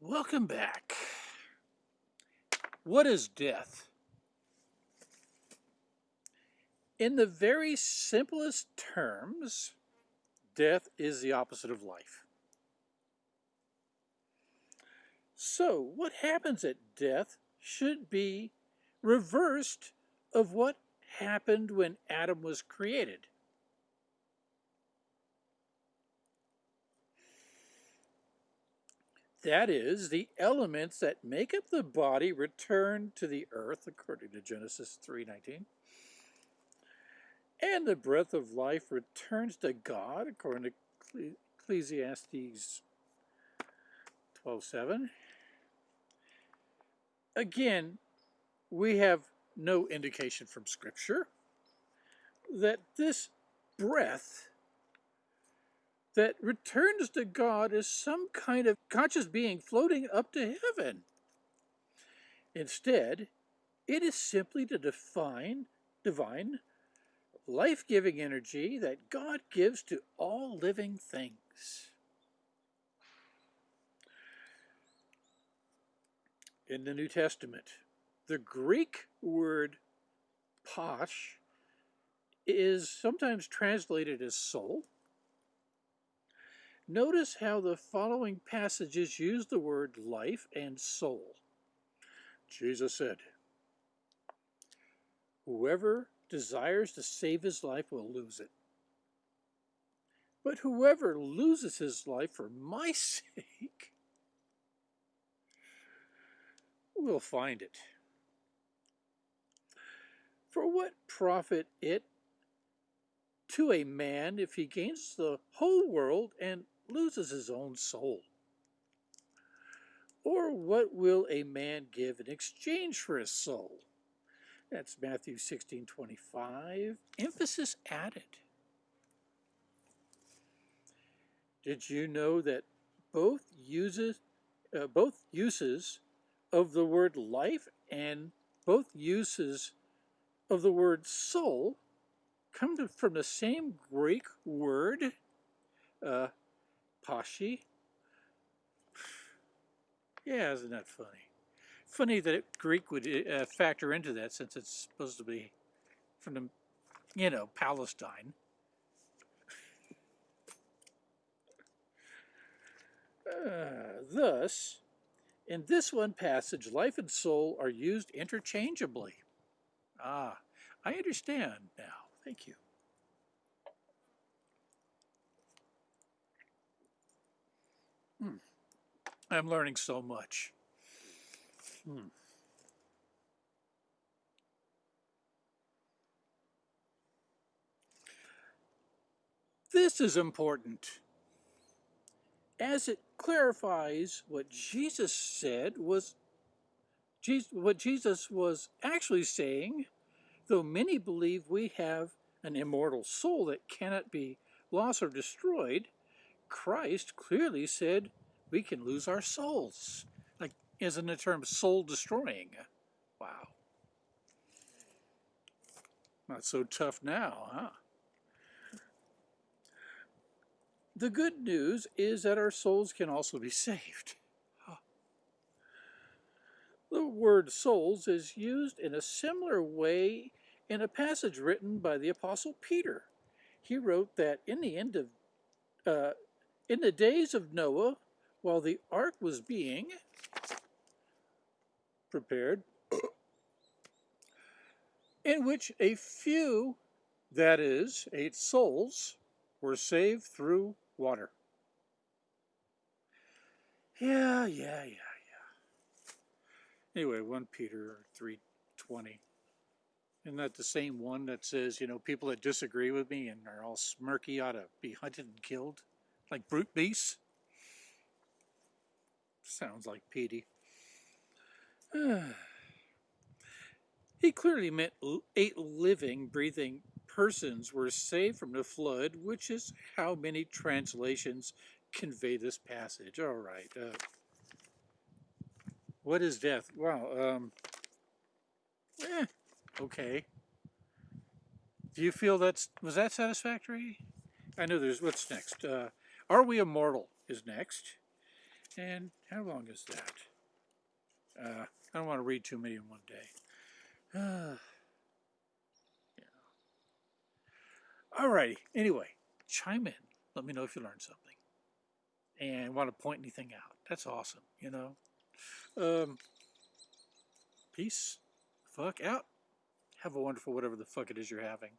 Welcome back. What is death? In the very simplest terms, death is the opposite of life. So, what happens at death should be reversed of what happened when Adam was created. That is, the elements that make up the body return to the earth, according to Genesis 3.19. And the breath of life returns to God, according to Ecclesiastes 12.7. Again, we have no indication from Scripture that this breath that returns to God as some kind of conscious being floating up to heaven. Instead, it is simply the define, divine, life-giving energy that God gives to all living things. In the New Testament, the Greek word posh is sometimes translated as soul, Notice how the following passages use the word life and soul. Jesus said, Whoever desires to save his life will lose it. But whoever loses his life for my sake will find it. For what profit it to a man if he gains the whole world and loses his own soul? Or what will a man give in exchange for his soul? That's Matthew 16, 25. Emphasis added. Did you know that both uses, uh, both uses of the word life and both uses of the word soul come to, from the same Greek word, uh, Pashi. Yeah, isn't that funny? Funny that it, Greek would uh, factor into that since it's supposed to be from the, you know, Palestine. Uh, thus, in this one passage, life and soul are used interchangeably. Ah, I understand now. Thank you. Hmm. I'm learning so much. Hmm. This is important as it clarifies what Jesus said was what Jesus was actually saying, though many believe we have an immortal soul that cannot be lost or destroyed, Christ clearly said we can lose our souls. Like, isn't the term soul destroying? Wow. Not so tough now, huh? The good news is that our souls can also be saved. The word souls is used in a similar way in a passage written by the Apostle Peter. He wrote that in the end of uh, in the days of Noah, while the ark was being prepared, in which a few, that is, eight souls, were saved through water. Yeah, yeah, yeah, yeah. Anyway, 1 Peter 3.20. Isn't that the same one that says, you know, people that disagree with me and are all smirky ought to be hunted and killed? Like brute beasts? Sounds like Petey. he clearly meant eight living, breathing persons were saved from the flood, which is how many translations convey this passage. All right. Uh, what is death? Wow. Um, eh, okay. Do you feel that's, was that satisfactory? I know there's, what's next? Uh, are we immortal is next. And how long is that? Uh, I don't want to read too many in one day. Uh, yeah. Alrighty. Anyway, chime in. Let me know if you learned something. And want to point anything out. That's awesome, you know. Um, peace. Fuck out. Have a wonderful whatever the fuck it is you're having.